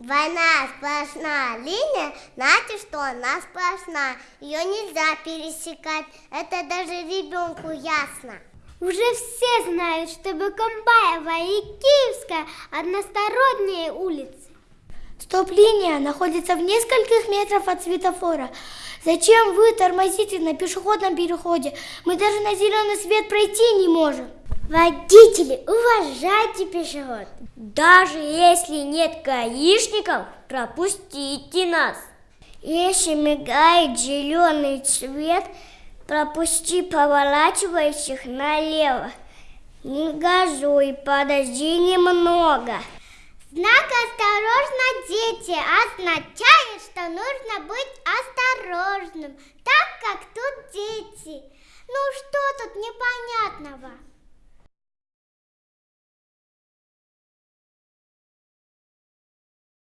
Двойная сплошная линия, значит, что она сплошная. Ее нельзя пересекать. Это даже ребенку ясно. Уже все знают, что Бакамбаева и Киевская односторонние улицы. Стоп-линия находится в нескольких метрах от светофора. Зачем вы тормозите на пешеходном переходе? Мы даже на зеленый свет пройти не можем. Водители, уважайте пешеход. Даже если нет гаишников, пропустите нас. Если мигает зеленый цвет, пропусти поворачивающих налево. Не газуй, подожди немного. Знак «Осторожно, дети» означает, что нужно быть осторожным, так как тут дети. Ну что тут непонятного?